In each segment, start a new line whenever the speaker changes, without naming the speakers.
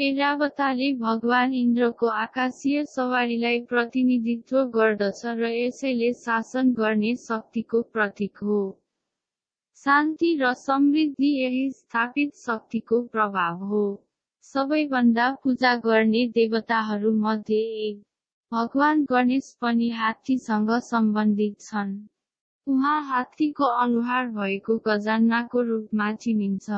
ऐरावताले भगवान इन्द्रको आकाशीय सवारीलाई प्रतिनिधित्व गर्दछ र यसैले शासन गर्ने शक्तिको प्रतीक हो। शान्ति र समृद्धि यही स्थापित शक्तिको प्रभाव हो। सबैभन्दा पूजा गर्ने देवताहरू मध्ये एक। भगवान गणेश पनि हात्तीसँग सम्बन्धित छन्। उहाँ हात्तीको अनुहार भएको गजान्नाको रूपमा चिनिन्छ।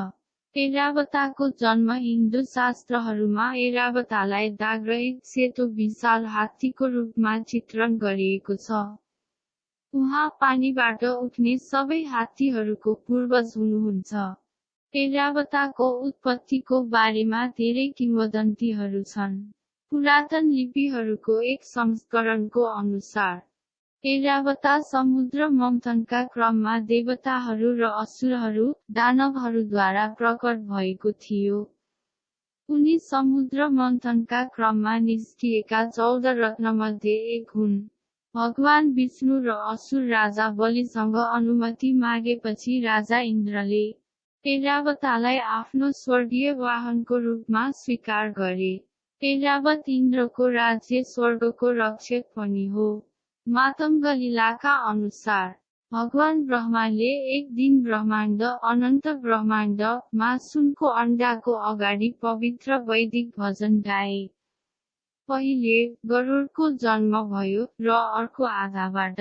ऐरावताको जन्म हिन्दू शास्त्रहरूमा ऐरावतालाई दागरहित सेतो विशाल हात्तीको रूपमा चित्रण गरिएको छ। उहाँ पानीबाट उठ्ने सबै हात्तीहरूको पूर्वज हुनुहुन्छ। ऐरावताको उत्पत्तिको बारेमा धेरै किंवदन्तीहरू छन्। पुरातन लिपिहरूको एक संस्करणको अनुसार ऐरावता समुद्र मन्थनका क्रममा देवताहरू र असुरहरू दानवहरूद्वारा प्रकट भएको थियो। उनी समुद्र मन्थनका क्रममा निस्किएका चौध रत्नमध्ये एक हुन्। भगवान विष्णु र असुर राजा बलिसँग अनुमति मागेपछि राजा इन्द्रले ऐरावतालाई आफ्नो स्वर्गीय वाहनको रूपमा स्वीकार गरे। ऐरावत इन्द्रको राज्य स्वर्गको रक्षक पनि हो। मातङ्ग लीलाका अनुसार भगवान ब्रह्माले एक दिन ब्रह्माण्ड अनन्त ब्रह्माण्ड मा सुनको अण्डाको अगाडि पवित्र वैदिक भजन गाए। पहिले गरुडको जन्म भयो र अर्को आधाबाट।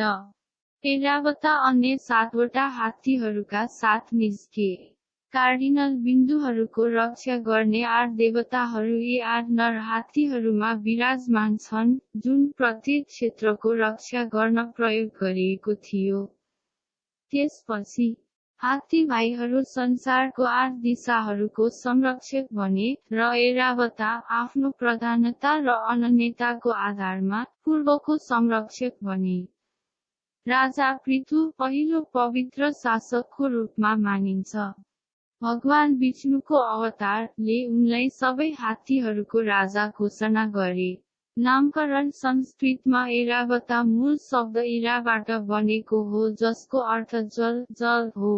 ऐरावता अन्य सातवटा हात्तीहरूका साथ निस्के। कार्डिनल बिन्दुहरूको रक्षा गर्ने आठ देवताहरू यी आठ नर हात्तीहरूमा विराजमान छन् जुन प्रत्येक क्षेत्रको रक्षा गर्न प्रयोग गरिएको थियो। त्यसपछि हात्ती भाइहरू संसारको आठ दिशाहरूको संरक्षक बने र ऐरावता आफ्नो प्रधानता र अनन्यताको आधारमा पूर्वको संरक्षक बने। राजा पृथु पहिलो पवित्र शासकको रूपमा मानिन्छ। भगवान विष्णुको अवतारले उनलाई सबै हात्तीहरूको राजा घोषणा गरे। नामकरण संस्कृतमा ऐरावता मूल शब्द इराबाट बनेको हो जसको अर्थ जल जल हो।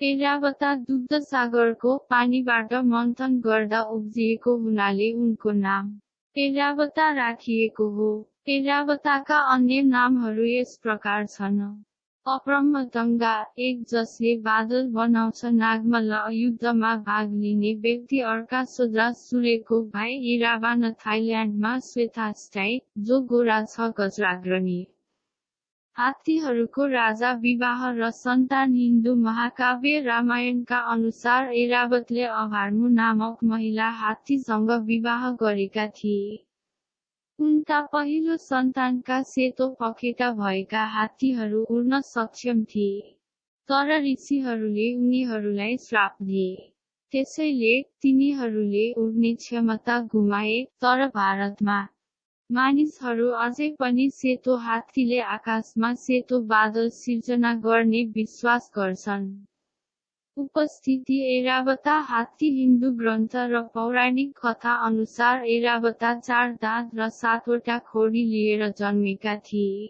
ऐरावता दुग्ध सागरको पानीबाट मन्थन गर्दा उब्जिएको हुनाले उनको नाम ऐरावता राखिएको हो। ऐरावताका अन्य नामहरू यस प्रकार छन्। अप्रमदङ्गा एक जसले बादल बनाउँछ नागमल्ल युद्धमा भाग लिने व्यक्ति अर्का सोद्रा सुरेको भाइ इरावान थाइल्यान्डमा श्वेता स्टाई जो गोरा छ गजराग्रणी। हात्तीहरूको राजा विवाह र सन्तान हिन्दू महाकाव्य रामायणका अनुसार ऐरावतले अभार्मु नामक महिला हात्तीसँग विवाह गरेका थिए। उनका पहिलो सन्तानका सेतो पखेटा भएका हात्तीहरू उड्न सक्षम थिए तर ऋषिहरूले उनीहरूलाई श्राप दिए। त्यसैले तिनीहरूले उड्ने क्षमता गुमाए तर भारतमा मानिसहरू अझै पनि सेतो हात्तीले आकाशमा सेतो बादल सिर्जना गर्ने विश्वास गर्छन्। उपस्थिति एरावता हात्ती हिन्दू ग्रन्थ र पौराणिक कथा अनुसार एरावता चार दाँत र सातवटा खोडी लिएर जन्मेका थिए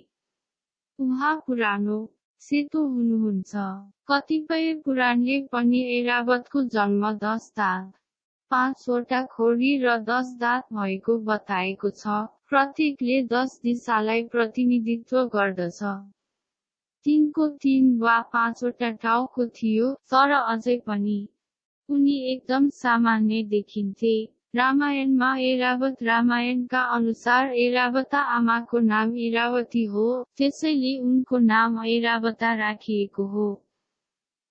उहाँ पुरानो सेतो हुनुहुन्छ कतिपय पुराणले पनि एरावतको जन्म दस दाँत पाँचवटा खोडी र दस दाँत भएको बताएको छ प्रत्येकले दस दिशालाई प्रतिनिधित्व गर्दछ तिनको तिन वा पाँचवटा टाउको थियो तर अझै पनि। उनी एकदम सामान्य देखिन्थे। रामायणमा एरावत रामायणका अनुसार एरावता आमाको नाम इरावती हो त्यसैले उनको नाम ऐरावता राखिएको हो।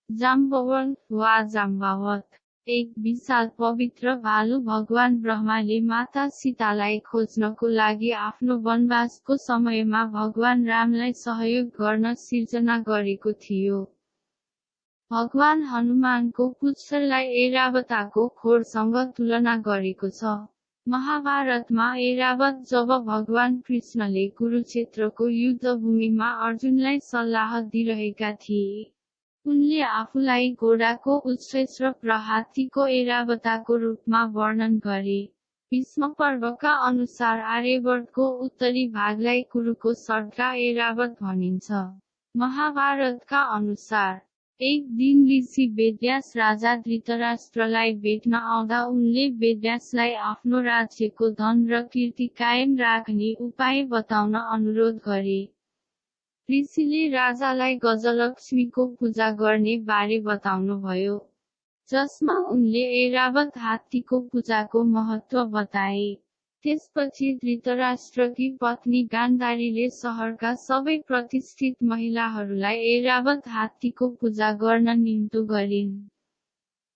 जाम्बवन वा जाम्बावत। एक विशाल पवित्र भालु भगवान ब्रह्माले माता सीतालाई खोज्नको लागि आफ्नो वनवासको समयमा भगवान रामलाई सहयोग गर्न सिर्जना गरेको थियो। भगवान हनुमानको पुच्छरलाई ऐरावताको खोरसँग तुलना गरेको छ। महाभारतमा ऐरावत जब भगवान कृष्णले कुरुक्षेत्रको युद्धभूमिमा अर्जुनलाई सल्लाह दिइरहेका थिए। उनले आफूलाई घोडाको उत्श्रेष्ठ प्रहातीको ऐरावताको रूपमा वर्णन गरे। भीष्म पर्वका अनुसार आर्यवर्तको उत्तरी भागलाई कुरुको सर्का ऐरावत भनिन्छ। महाभारतका अनुसार एक दिन ऋषि वेद्यास राजा धृतराष्ट्रलाई भेट्न आउँदा उनले वेद्यासलाई आफ्नो राज्यको धन र कीर्ति कायम राख्ने उपाय बताउन अनुरोध गरे। ऋषिले राजालाई गजलक्ष्मीको पूजा गर्ने बारे बताउनुभयो जसमा उनले ऐरावत हात्तीको पूजाको महत्व बताए। त्यसपछि धृतराष्ट्रकी पत्नी गान्धारीले सहरका सबै प्रतिष्ठित महिलाहरूलाई ऐरावत हात्तीको पूजा गर्न निम्तो गरिन्।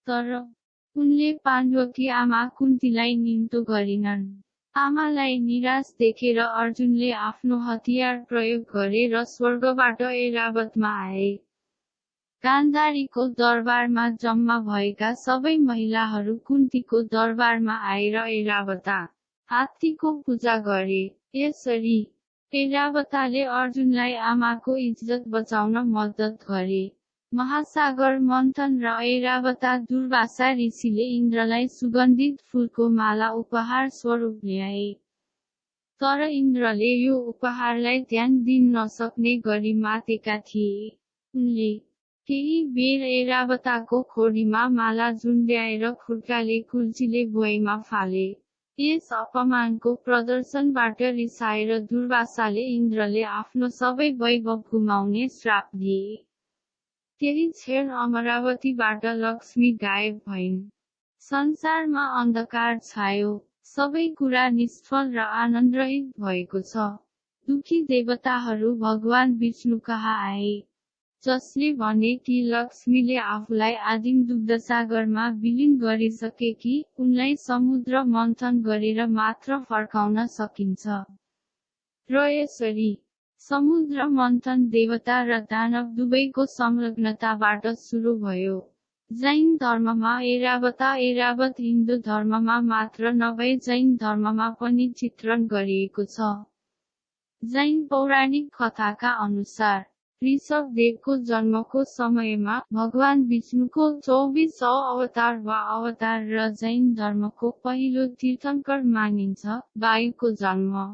तर उनले पाण्डवकी आमा कुन्तीलाई निम्तो गरिनन्। आमालाई निराश देखेर अर्जुनले आफ्नो हतियार प्रयोग गरे र स्वर्गबाट ऐरावतमा आए। गान्धारीको दरबारमा जम्मा भएका सबै महिलाहरू कुन्तीको दरबारमा आएर ऐरावता हात्तीको पूजा गरे। यसरी ऐरावताले अर्जुनलाई आमाको इज्जत बचाउन मद्दत गरे। महासागर मन्थन र ऐरावता दुर्वासा ऋषिले इन्द्रलाई सुगन्धित फुलको माला उपहार स्वरूप ल्याए। तर इन्द्रले यो उपहारलाई ध्यान दिन नसक्ने गरी मातेका थिए। उनले केही बेर ऐरावताको खोरीमा माला झुन्ड्याएर खुर्काले कुल्चीले भुइँमा फाले। यस अपमानको प्रदर्शनबाट रिसाएर दुर्वासाले इन्द्रले आफ्नो सबै वैभव गुमाउने श्राप दिए। त्यही क्षण अमरावतीबाट लक्ष्मी गायब भइन्। संसारमा अन्धकार छायो। सबै कुरा निष्फल र आनन्दरहित भएको छ। दुखी देवताहरू भगवान विष्णु कहाँ आए। जसले भने कि लक्ष्मीले आफूलाई आदिम दुग्धसागरमा विलिन गरिसके कि उनलाई समुद्र मन्थन गरेर मात्र फर्काउन सकिन्छ। र यसरी समुद्र मन्थन देवता र दानव दुवैको संलग्नताबाट सुरु भयो। जैन धर्ममा एरावता एरावत हिन्दू धर्ममा मात्र नभए जैन धर्ममा पनि चित्रण गरिएको छ। जैन पौराणिक कथाका अनुसार ऋषभ देवको जन्मको समयमा भगवान विष्णुको चौबिस अवतार वा अवतार र जैन धर्मको पहिलो तीर्थङ्कर मानिन्छ वायुको जन्म।